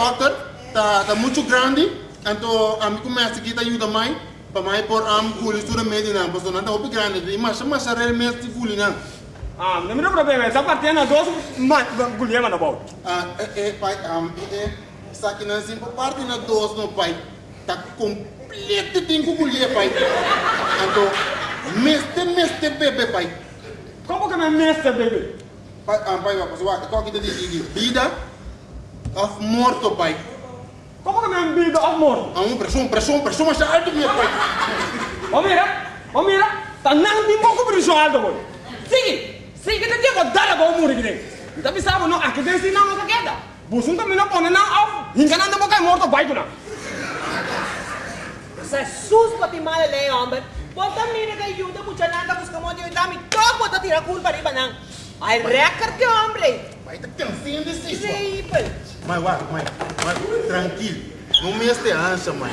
doctor, tá, tá muito grande, então a mim começa aqui, tá ajuda mais, para mais por am culi sura medina, mas não tá muito grande, mas mas realmente culi não. Ah, não me problema, essa parte na dos, mas gulhema na boa. Ah, é, é, pai, am, é, essa aqui não sempre parte na dos no pai, tá completo tem que culi, pai. Então, meste, meste bebê, pai. Como que me mestre, bebê? Pai, ah, pai, você vai, qual que te diz, vida of morto, pai. Como que me vida of morto? Ah, um pressão, pressão, pressão, mas alto, meu pai. Ô mira, ô mira, tá não tem pouco pressão alto, boy. Sigue, sigue, te digo, dá a morrer aqui. Então pensava, não, aqui tem sinal, não queda. Busun também não põe não, ao, enganando a boca morto, pai, tu não. Sa sus pati malay hombre. Bota mira que ayuda mucha nada buscamos de dami todo bota tira culpa riba nang. Ay record que hombre. Pai, tá cansando desse isso. Increíble. Mas, vá, mãe, mãe, tranquilo. Não me este ansia, mãe.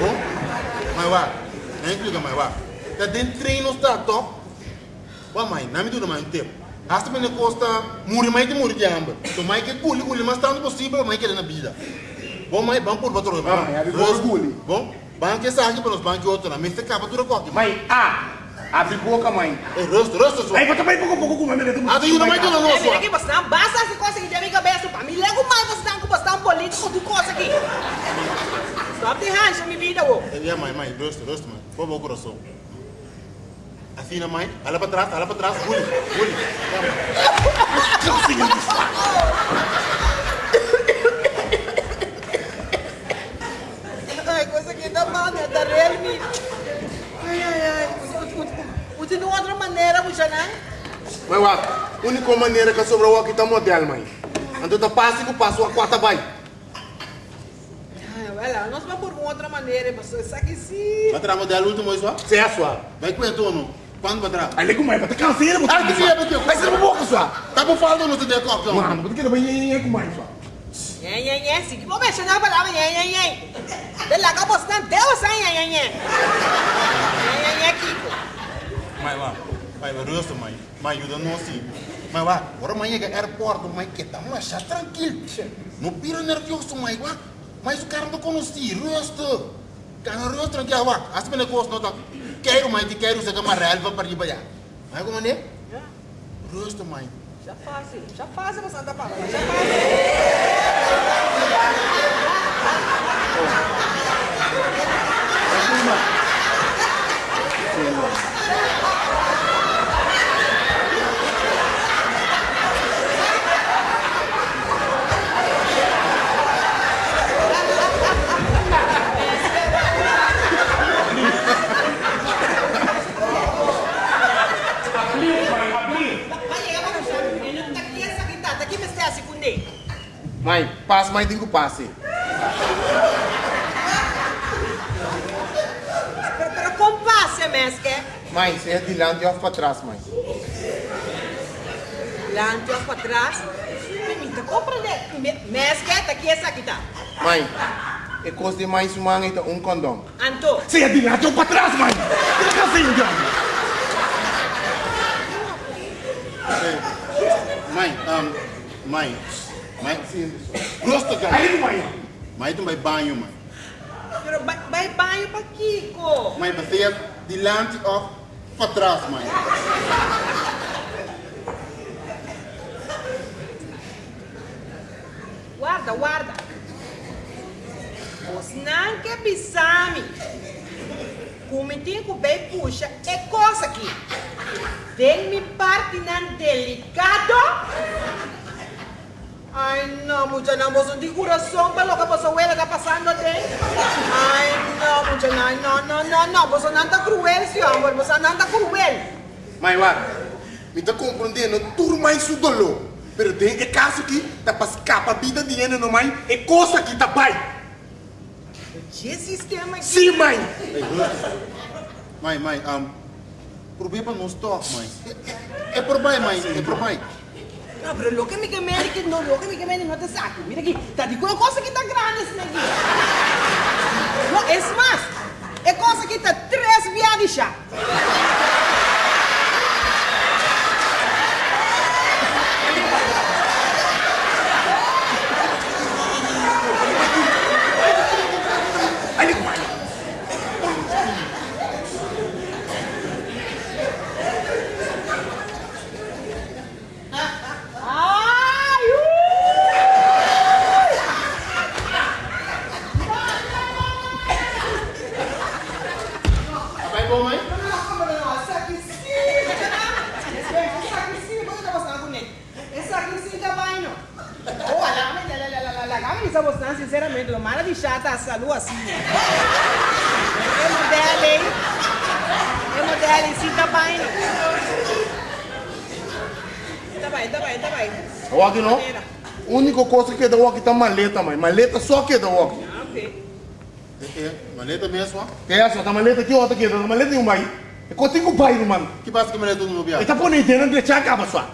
Oh? Mas, vá, não explica, mãe, vá. Tá dentro treino, está top. Vá, mãe, não me dura mais um tempo. Hasta me costa, muri mais de muri de amba. Então, mãe, que culi, culi, mas tanto possível, mãe, que na vida. Bom, mãe, vamos por outro. Ah, mãe, abre por culi. Bom, banco essa aqui para os bancos outro, mas você acaba tudo coque. Mãe, ah, abre boca, mãe. É rosto, rosto, só. Aí, bota bem pouco, pouco, como é melhor. Ah, uma mais de uma É mira nossa. que você não basta se conseguir tá um político do coisa aqui. Stop the hands, minha vida, ô. É, mãe, mãe, rosto, rosto, mãe. Por favor, coração. Afina, mãe. Olha para trás, olha para trás. Pule, pule. Ai, coisa que dá mal, né? Da realme. Ai, ai, ai. Usa de outra maneira, mucha não? Mãe, a única maneira que sobrou aqui tá modelo, mãe. Então, tá passe que passo a quarta vai. Vai lá, nós vamos por outra maneira, mas isso aqui sim. Vai tirar modelo último, isso. Você é a sua. Vai com o não? Quando vai tirar? Aí, liga, mãe, bota canseira, bota Ah, que dia, Betinho? Vai ser uma boca, sua. Tá por falta no teu coque, ó. Mano, bota que ele vai ir com mãe, sua. Nhé, nhé, nhé, sim. Vou mexer na palavra. De lá que eu posso não Deus, hein, nhé, nhé. Nhé, nhé, nhé, Kiko. Mãe, vá. Vai, vai, rosto, mãe. Mãe, ajuda nós sim. Mãe, vá. Agora, mãe, é aeroporto, mãe, que tá, mas já tranquilo. Não pira nervioso, mãe, vá. Mas o cara não conhece, rosto. Cara, rosto, tranquilo, vá. As pessoas gostam, não tá. Quero, mãe, te quero, é uma real, vai para ir para allá. Mãe, como é? Rosto, mãe. Já fácil, já fácil você andar falando, já fácil. Vai llegar para nosotros. Tá aqui essa aqui, tá aqui me está a segunda. Mãe, passe, mãe, tem que passe. Pero, pero compasse, mesque. Mãe, você é de lá e para trás, mãe. Lante para trás. Permita, compreende. Mesque, tá aqui essa aqui, tá. Mãe, é coisa de mais uma, então, um condom. Anto. Você é de lá e para trás, mãe. Tem canseira, então. Mãe, um, mãe. Mãe, rosto, cara. Aí, mãe. Mãe, tu vai banho, mãe. Pero vai, vai banho para Kiko. Mãe, você é delante ou para trás, mãe. Guarda, guarda. Os não que bisami. Comitinho que bem puxa é coisa aqui. Tem me parte não delicado. Ai, não, mucha não, você de coração, que você vê que passando tem. Ai, não, mucha não, não, não, não, você não está cruel, senhor, você não está cruel. Mãe, lá, me tá compreendendo tudo mais o dolor. Pero tem é caso que tá para escapar a vida de ele, não, mãe? É coisa que tá pai. Que sistema aqui? Sim, mãe. Mãe, mãe, um, problema não stop, mãe. É, é por pai, mãe, é por pai. No, pero lo que me quemé que no, lo que me quemé no te saco. Mira aquí, te digo una cosa que está grande esse aqui. No, es más, é coisa que está três viagens já. Sabe que estamos tan sinceramente, lo malo de chata a salud assim. É modelo aí. É modelo aí, sim, tá bem. Tá bem. O aqui não? Única coisa que é da aqui tá maleta, mãe. Maleta só que é da aqui. Ah, ok. É, é, maleta mesmo, ó. Que é essa? Tá maleta aqui, outra aqui. Tá maleta nenhum, mãe. É contigo o pai, mano. Que passa que maleta no Ele viado? tá pondo entendendo de tchau, acaba só.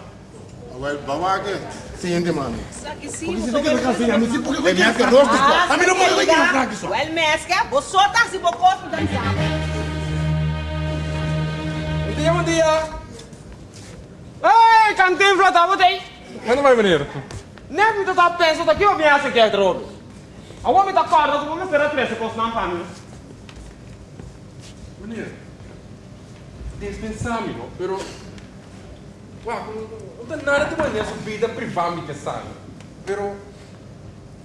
Agora, vamos aqui. Sim, mano. Só que sim, Porque você você quer se porque É eu minha quero que gosto Ah, só. A mim não pode aqui no fraco só. Well, mesca, você só tá se não Bom dia, bom dia. Ei, cantinfla, tá botei? Manda vai, meneer. Nem me tá pensando aqui, eu vim essa aqui, outro. A homem tá corda, tu vamos esperar três segundos na família. Meneer. Dispensar-me, não? Pero... Uau, não tem nada de maneira sua vida privada, que sabe? Pero...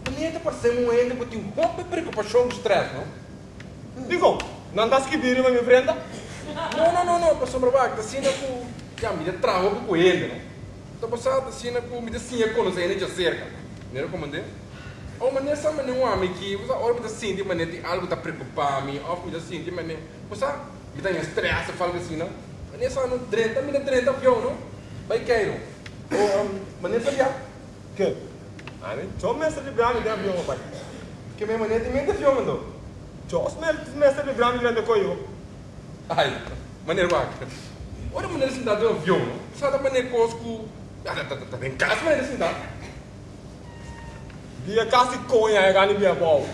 Meneer, tá parecendo um ente que tem um pouco de preocupação e stress, não? Digo, não que vir em minha frente? Não, não, não, não, pastor Brabak, tá sendo com... Já, me dá trauma com ele, não? Tá passando, tá sendo com... Me dá sim, com os entes de cerca. Meneer, comandante? Ou maneira sabe maneira um homem que você olha me dá sim de maneira tem algo tá preocupado me ou me dá sim de maneira você me dá estresse fala assim não maneira só não drenta me dá drenta avião não vai cair ou maneira sabe já Que? Ah, nem só mestre de brame de avião, pai. que minha maneira tem mente mandou Só os mestre de brame de coio. ai maneira vai olha maneira assim dá de avião sabe da maneira cosco ah tá tá tá em casa maneira assim dá Dia quase conha, é gani bia bom.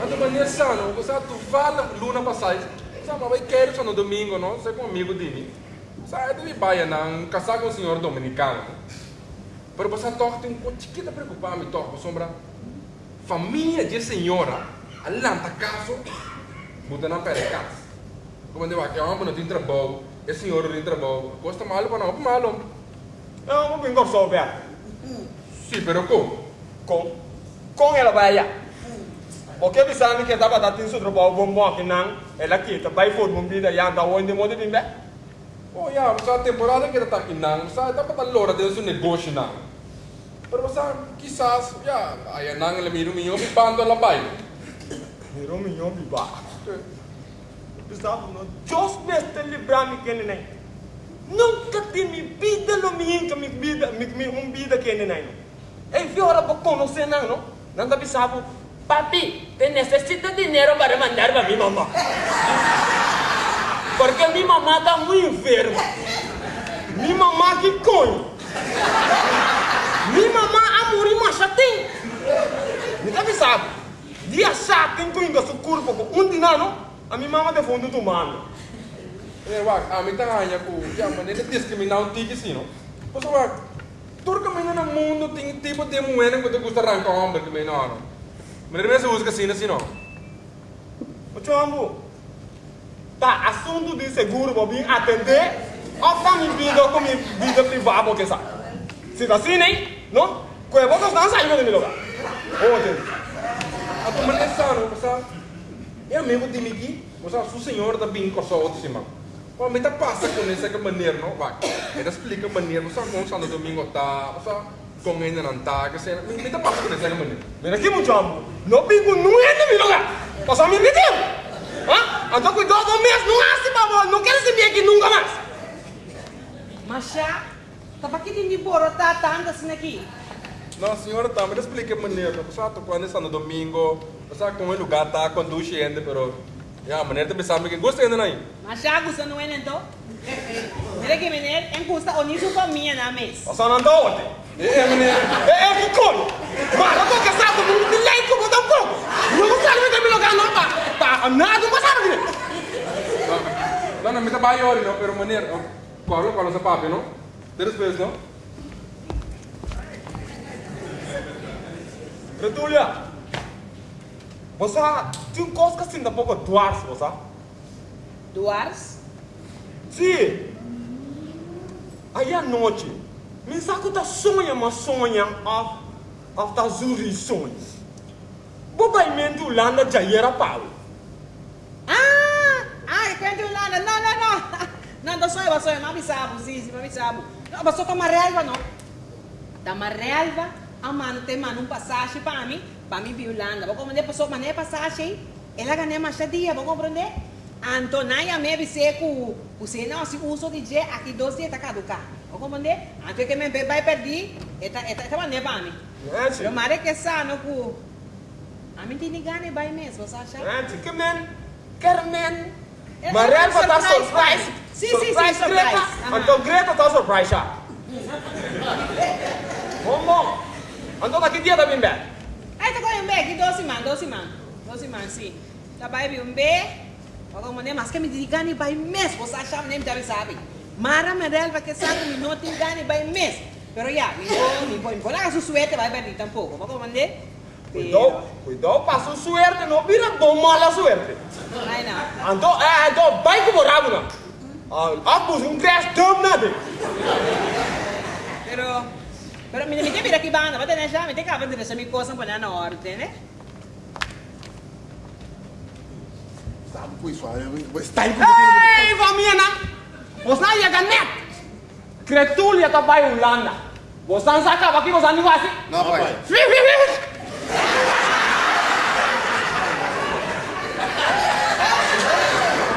Ando maneira sano, você tu fala luna passagem, sabe, vai querer só no domingo, não? Você é um amigo de mim. Sabe, deve baia não, casar com um senhor dominicano. Pero você toca tem um chiquita preocupar me toca, sombra. Família de senhora, na pele casa. Como eu digo, que homem não tem trabalho, é senhor não tem trabalho, gosta malo para não, malo. Eu não vim com só o pé. Sim, pero como? Com. Com ela vai. Porque bisa ni kita pada tin sudro bawa bombo aqui não. Ela kita vai for bombi da yang da onde mode bim be. Oh, ja, mas a temporada aqui não, sabe, dá para dar lora dentro do negócio não. Pero você, quizás, já, aí não, ele mira o minho e bando lá vai. Hero mi yom bi ba. Bisa no just mestre de brame que nem. Nunca tem mi vida lo mi inca mi vida mi mi um vida que nem. É fiora para conhecer não, não? Não dá bisa Papi, te necesito dinero para mandar para mi mamá. Porque mi mamá está muy enferma. Mi mamá que coño. Mi mamá a morir mais chatinho. Me tá avisado. Dia chatinho com inga su corpo com um dinano. A minha mamá de fundo do mano. É, wag, a mim tá ganha com, já, maneira de discriminar um tique não? Você wag, todo caminho no mundo tem tipo de moeda que gosta de arrancar homem que me não. Mas ele mesmo usa assim, assim, não? O chombo. Tá, assunto de seguro para vir atender. Ou tá minha vida com minha vida privada, porque sabe? Se tá assim, né? Não? Com a boca não saiu do meu lugar. Ontem. A tua maneira sano, você é amigo de mim aqui, você o senhor da bem com a sua outra cima. Pô, me tá passa com essa maneira, não? Vai, ele explica a maneira, você com o Santo Domingo tá, você com ele não tá, que você, me tá passa com essa maneira. Mira aqui, meu chombo. Não pingo não é no meu lugar. Passa me meteu. Hã? Então cuidado mês, não hace favor. Não quero se vir aqui nunca mais. Mas já, tá para que tem de boro, tá, tá, anda assim aqui. Não, senhora, tá, me explica a maneira, você tá com ele Santo Domingo, você com ele lugar tá conduzindo, pero, já, a maneira de pensar que gosta ainda não. Mas já, gusta não é então? Mira que menino, em custa o nisso para minha na mesa. Passa não anda ontem. É, maneira. É, é coisa. Mas eu tô cansado, não me leite como tão pouco. Não sair do meu lugar, não, pá. Pá, nada, não passava aqui. Não, não, me tá bem não, pero maneira, qual, é o papo, não? Três vezes, não? Retulha. Você tem coisa que assim, pouco duas, você? Duars? Sim. Aí à noite, me saco tá sonha, mas sonha, af, af tá zuri sonhos. Bobai mendo landa jayera pau. Ah! Ai, quando lá, não, não, não. Não, passou, passou, mami sabe, sim, sim, mami sabe. Não, passou com uma relva, não. Da uma relva, a mano um passagem para mim, para mim violando. Vou compreender, passou uma passagem, ela ganha mais dia, vou compreender? Antonaia me disse que você não se usa de dia aqui dois dias tá caducar. Vou compreender? Antes que me vai perder, eta mané para mim. Eu mare que sano ku. A mim tem gane vai mesmo, você acha? Nancy, que men. Carmen. É Maar Relva tá surprise, surprise. Sim, sim, sim, surprise. Então Greta tá surprise já. Como? Então daqui dia também bem. Aí tá com um bag, doce man, doce man. Doce man. Tá vai um bag. Vou compreender, mas que me diga gane vai mesmo, você acha nem deve saber. Mara me relva que sabe me não tem gane vai mesmo. Pero ya, me vou, me vou lá su suerte vai perder tampouco. Vou compreender? Cuidado, cuidado para su suerte, no vira bom mala suerte. Ai não. Então, é, então vai com o rabo não. Ah, apus um crash dumb nada. Pero, pero me me mira aqui banda, vai ter já, me tem que avançar deixar minha coisa para na ordem, né? Sabe com isso? Está aí Hey, família! Você não ia ganhar. Cretulia tá vai Holanda. Você não sabe aqui, você não vai assim. Não, pai. Fi, fi, fi.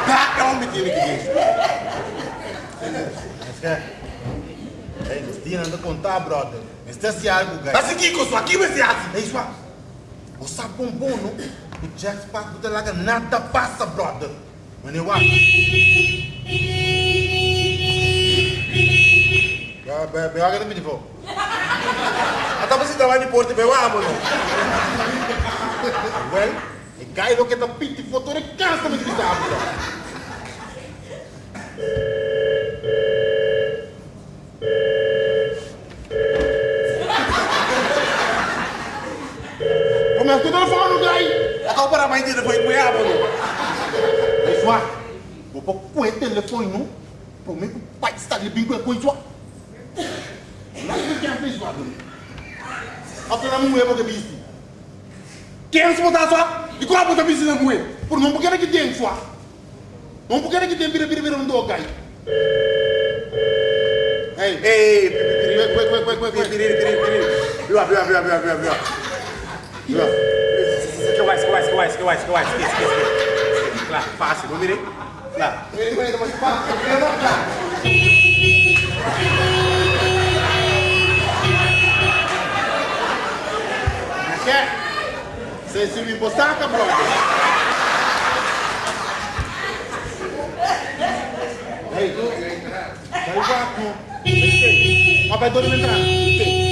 Tá, é um menino que dias anda contar, brother. Este é algo, guys. Assim que com isso aqui vai ser assim. Ei, sua. O sapo bom, não? O Jack Spark do Telaga nada passa, brother. Mas eu acho. Ya, be, be, agora me devolve. Até você trabalha em Porto, meu amor. Well, e cai do que tá piti foto de casa me pisar, brother. Como é que o telefone, guy? Acabou para a mãe dele, foi com o amor. Ei, sua. Vou pôr com o telefone, não? Por mim, o pai está ali bem com a coisa, sua. Lá que quem fez, sua. Até lá, não é porque viste. Quem se botar só? E qual a puta precisa com ele? Por não porque era que tem, sua. Não porque era que tem, vira, vira, vira, não dou, guy. Ei, Ei, Vai, vai, vai, vai, vai, vai. piriri, piriri, piriri. Viu, viu, viu, viu, viu. Viu? Que que mais, que que mais, que mais, que mais, que mais. Lá, fácil, não mirei. Lá. Vem, vem, mas pá, eu não dá. Quer? Você se me botaca, brother? Ei, tu. Vai vaco. Mas vai dormir entrar.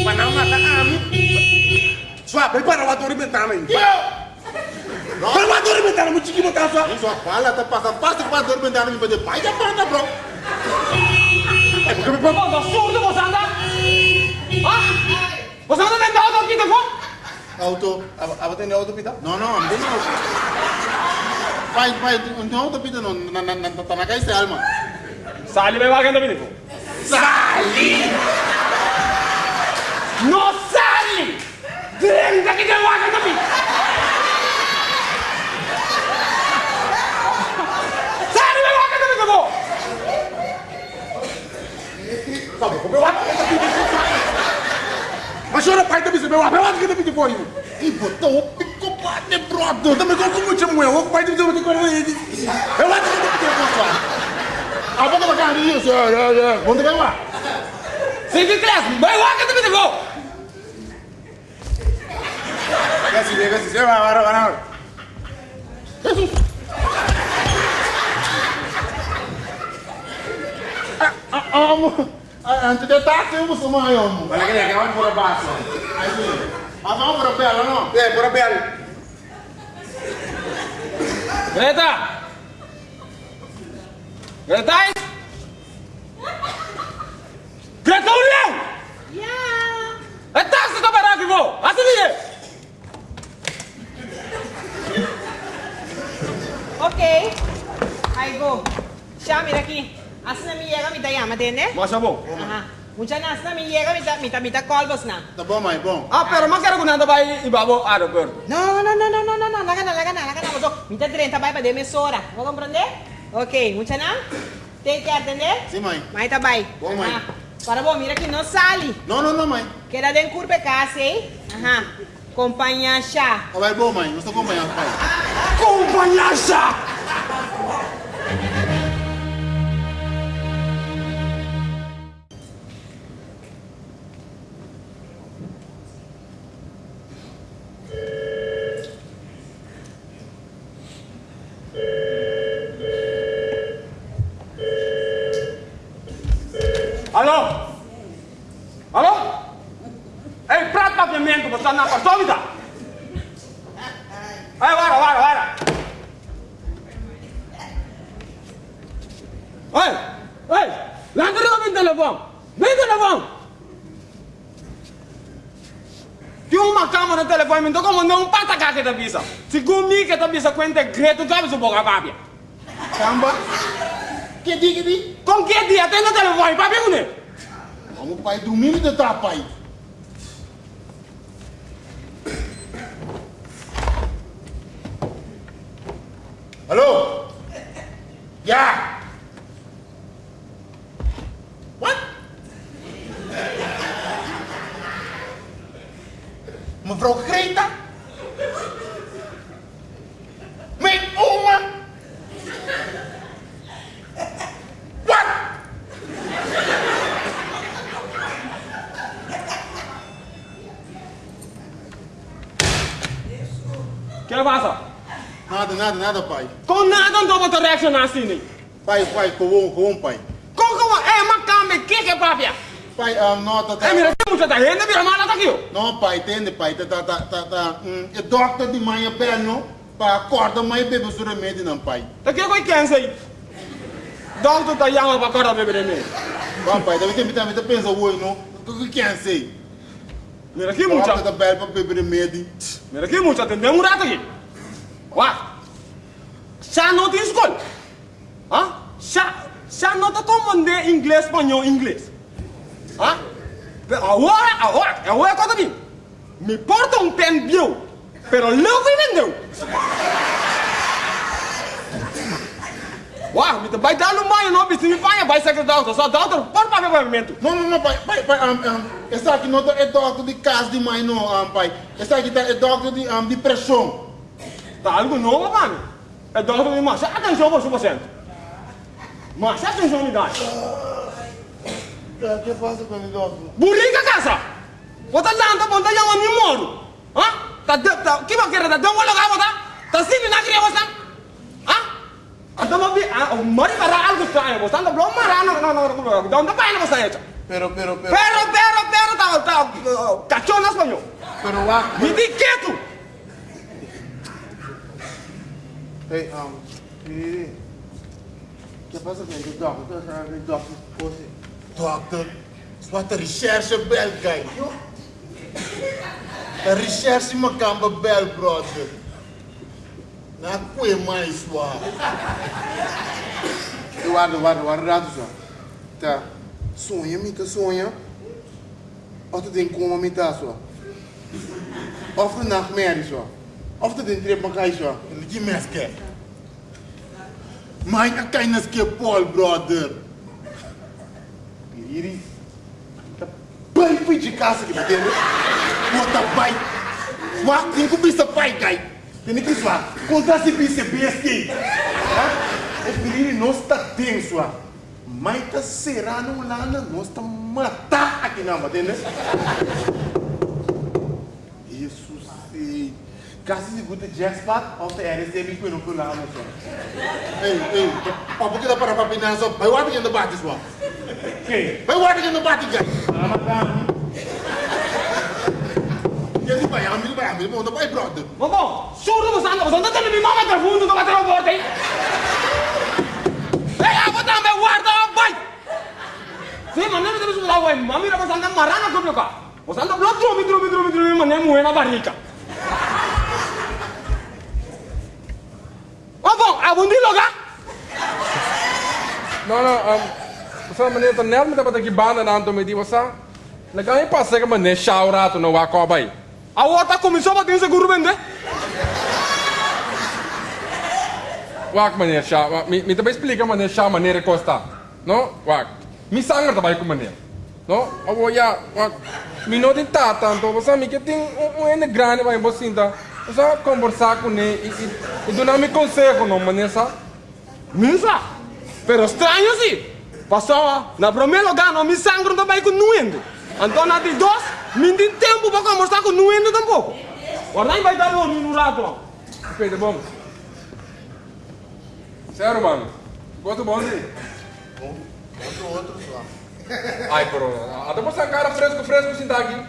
Mas não mata a mim. Só, prepara o ator inventando aí. Kalma dormendana mu jigi mu kasa. Inso pala ta pasa pasti pa dormendana mu bede paya panda bro. Kami pa mo surdo mo sanda. Ah? Mo sanda den da auto kita ko? Auto, aba ten auto pita? No no, am den auto. Pai pai un auto pita no na na na tanakai se alma. Sali me va que no pita. Sali. No sali. Dren da que te va que no pita. Que também. E botou o pico bate, brother. Também como chamo eu, o pai também que correr ele. Eu acho que também foi. A boca da carinha, senhor. É, é. Vamos ter que lá. Cinco e três, vai vaga ainda, menino. Casi, casi, se va, va, va, va. Jesus. Ah, ah, ah, mo. Ah, antes de táxi, eu vou somar eu, mo. Olha que legal, vamos por abaixo. Aí, ah, vamos para a bela, não? É, por abaixo. Greta! Greta! Greta, olha! Yeah. É táxi que parar aqui, vou! Assim dizer! Ok. Aí go. Siya, mira aqui. Asa na mi llega, mi tayama, tene? Mostra bom. Aha. Mucha na asa na mi llega, mi ta, mi ta, mi ta colbos na. Tá bom, mãe, bom. Ah, pero mas quero que nada vai ibabo aeroporto. No, no, no, no, no, no, no, laga na, laga na, laga na. Mas, mi ta 30 vai para de mesora. Vou compreender? Ok, mucha na? Tem que atender? Sim, mãe. Mãe tá bem. Bom, mãe. Aham. Agora bom, mira que não sale. Não, não, não, mãe. Queda dentro curva casa, hein? Aham. Companhia chá. Vai bom, mãe. Não estou acompanhando, pai. Companhaça! Alô? Uma câmera no telefone, me como não pata cá que tá bisa. Se comigo que tá bisa greto, tu sabe se boca papia. Caramba. Que dia, que dia? Com que dia tem no telefone, papia com ele? Vamos, pai, dormindo de tá, pai. Que passa? Nada, nada, nada, pai. Com nada não dou outra reação assim, né? Pai, pai, com com pai. Com como é uma câmera, que que é papia? Pai, um, não, tá, tá. É, mira, tem muita gente, mira, mala tá aqui. Não, pai, entende, pai? Tá, tá, tá, tá, tá. Hum, é doctor de manhã, bem, não? Para acordar mais bebê o remédio, não, pai. Tá aqui com quem sei? Doutor tá chama para acordar bebê de mim. Bom, pai, também tem também pensa hoje, não? O que quer ser? Mira aqui muita. Tá bem para beber remédio. Mira aqui muita, tem um rato aqui. Uá. Já não tem escola. Hã? Já, já não tá comandando inglês, espanhol, inglês. Hã? Agora, agora, agora conta aqui. Me porta um pen bio, pero logo Uau, me vai dar no banho, não, se me banha, vai secretário, só dá outro, por pavimento. Não, não, não, pai, pai, pai, um, um, esse aqui não é doctor de casa de mãe, não, um, pai. Esse aqui tá, é doctor de, um, de pressão. Tá algo novo, mano. É doutor de marcha. Atenção, você, paciente. Marcha, atenção, unidade. O que passa com ele, doctor? Burrica casa. Bota lá, tá bom, tá já um moro. Hã? Tá, tá, que vai querer? Tá dando um lugar, bota? Tá sim, na criança, você? Ah, mari para algo estranho, você anda belum marah, não, não, não, não, não, não, vai, não, você Pero, pero, pero. Pero, pero, pero, tá, tá, cachorro na espanhol. Pero, what? Me di quieto. Hey, um. O que passa com ele, doctor? Chamando de doctor? Você. Doctor? Wat een recherche bel, guy. Een recherche macamba bel, brother. Na kwe mais wa. Guarda, guarda, guarda, rato só. Tá. Sonha, me tá sonha. Of tu tem como me tá só. Of tu nachtmerrie só. Of tu tem trip makai só. Ligi meske. Mijn akainas ke Paul, brother. Piriri. Tá bem de casa tá entendendo? Bota pai. Wat tem que bisa pai, guy. Tem que só. Contra se pense besti. O piriri não está tenso, só. Mas tá serano lá, não está matar aqui não, tá entendendo? Isso sim. Se guta jackpot, of the RSM que não pula não só. Ei, ei. Apa kita para papinan so. Pai wat yang debat iswa. Quem? Pai wat yang debat, guy. Ramadan. Jadi pai ambil. Mau pai, brother. Mas bom, surdo você você me mama até fundo, não vai ter uma porta aí. Ei, a botar meu guarda, vai! Sim, mas não me deixa usar o mami, você anda marana com o carro. Você anda blá, trumi, trumi, trumi, trumi, mas nem moer na barriga. Mas bom, a bundi lugar? Não, não, um, você maneira tá nela, me dá para que banda na anto me di você. Legal em passar que maneira wakoba aí. A outra começou a bater seguro vender. wacht meneer Sha, wacht, mi, mi também explica meneer Sha maneira que está. No, wacht. Mi sangue também com meneer. No, oh ja, wacht. Mi não tem tata, então você me que tem um ene grande vai você sinta. Você conversar com ele e e, e dar me conselho não meneer Sha. Misa, pero estranho sim. Passou na primeiro lugar, não me sangram também com nuendo. Então, na de dois, me tem tempo para conversar com nuendo tampouco. Agora nem vai dar um minuto. Ok, tá bom. Sério, mano. Gosto bom de. Outro, outro só. Ai, pero, até você cara fresco, fresco, assim, aqui.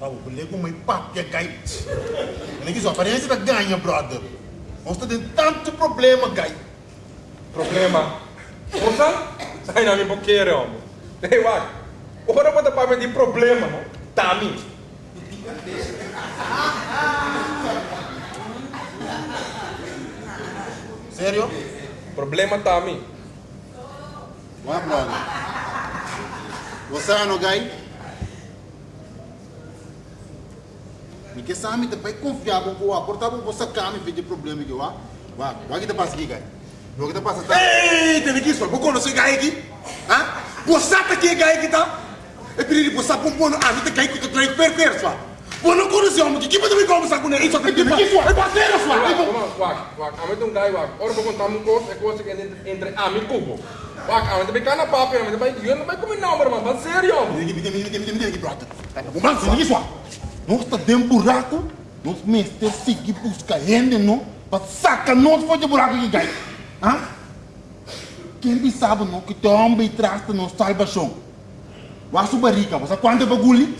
Ah, o colega mai papo é gai. Nem que só aparência da ganha, brother. Nós tá tendo tanto problema, gai. Problema. Você? Sai na minha boqueira, homem. Ei, uai. Ora, bota para de problema, não? Tá, mim. Sério? Problema tá, mim. Wá, brother. Você é no gai? Que sabe pai confiar com o aportar com você cama e ver problema aqui, wá. Wá, wá que te passa aqui, gai. O que te passa tá? Ei, tem aqui só, vou conhecer gai aqui. Hã? Você tá aqui, gai aqui, tá? É perigo, você tá pondo, ah, não tem gai que tu traz perfeito, só. Você não conhece homem, que tipo de conversar com ele? Isso tem que aqui, só. É parceiro, só. Vamos, wak, wak. Ame tem um guy, wak. Vou contar uma coisa, é coisa que entre, entre a mim cubo. Wak, ame também cana papo, ame também, eu não vai comer não, mano, mas sério, diga, me diga, me diga, me diga, brother. Vamos lá, isso. Nós tá dentro buraco, nós mestre seguir buscar gente, não? Para sacar nós fora de buraco aqui, gai. Hã? Quem sabe, não? Que teu homem traz no salvação. Barriga, você quanto é bagulho?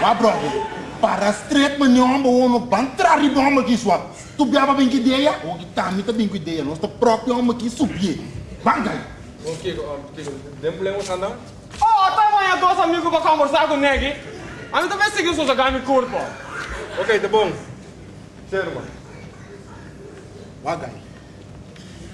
Wá, brother. Para straight, mas não vai entrar em bomba aqui, sua. Tu biava bem que ideia? Ou que tá, me tá bem com ideia. Nós tá próprio homem aqui subir. Vai, gai. Ok, ok, demolemos andar. Oh, tá amanhã dois amigos para conversar com ele. A mim também seguiu sua me curto. Ok, tá bom. Sério, mano.